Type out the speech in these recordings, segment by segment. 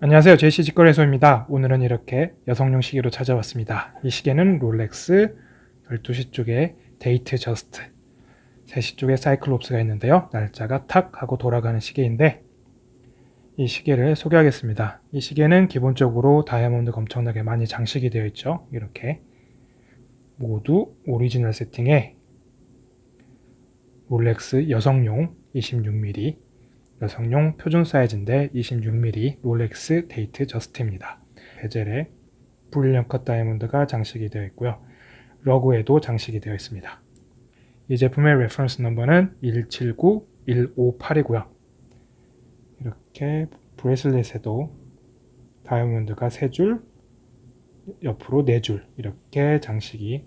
안녕하세요. 제시 직거래소입니다. 오늘은 이렇게 여성용 시계로 찾아왔습니다. 이 시계는 롤렉스 12시 쪽에 데이트 저스트 3시 쪽에 cyclops가 있는데요. 날짜가 탁 하고 돌아가는 시계인데 이 시계를 소개하겠습니다. 이 시계는 기본적으로 다이아몬드가 엄청나게 많이 장식이 되어 있죠. 이렇게 모두 오리지널 세팅에 롤렉스 여성용 26mm 여성용 표준 사이즈인데 26mm 롤렉스 데이트 저스트입니다. bezel에 brilliant cut 다이아몬드가 장식이 되어 있고요. lug에도 장식이 되어 있습니다. 이 제품의 reference number는 179-158이고요. 이렇게 bracelet에도 다이아몬드가 3줄, 옆으로 4줄 이렇게 장식이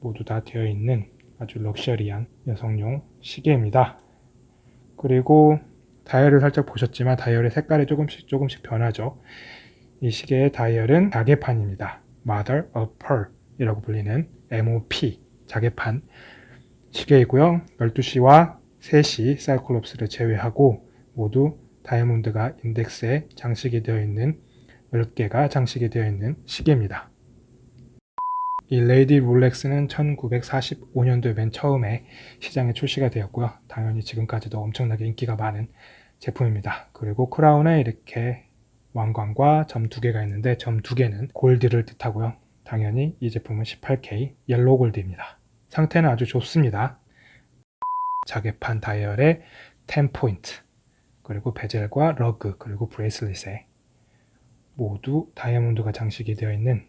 모두 다 되어 있는 아주 럭셔리한 여성용 시계입니다. 그리고 다이얼을 살짝 보셨지만 다이얼의 색깔이 조금씩 조금씩 변하죠. 이 시계의 다이얼은 자개판입니다. Mother of Pearl 이라고 불리는 MOP 자개판 시계이고요. 12시와 3시 사이클롭스를 제외하고 모두 다이아몬드가 인덱스에 장식이 되어 있는 10개가 장식이 되어 있는 시계입니다. 이 lady 롤렉스는 1945년도에 맨 처음에 시장에 출시가 되었고요. 당연히 지금까지도 엄청나게 인기가 많은 제품입니다. 그리고 크라운에 이렇게 왕관과 점 두 개가 있는데 점 두 개는 골드를 뜻하고요. 당연히 이 제품은 18K yellow gold입니다. 상태는 아주 좋습니다. 자개판 다이얼에 10포인트 그리고 bezel과 lug 그리고 bracelet에 모두 다이아몬드가 장식이 되어 있는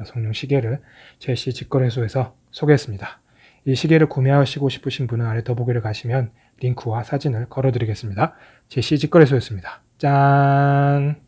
여성용 시계를 제시 직거래소에서 소개했습니다. 이 시계를 구매하시고 싶으신 분은 아래 더보기를 가시면 링크와 사진을 걸어드리겠습니다. 제시 직거래소였습니다. 짠!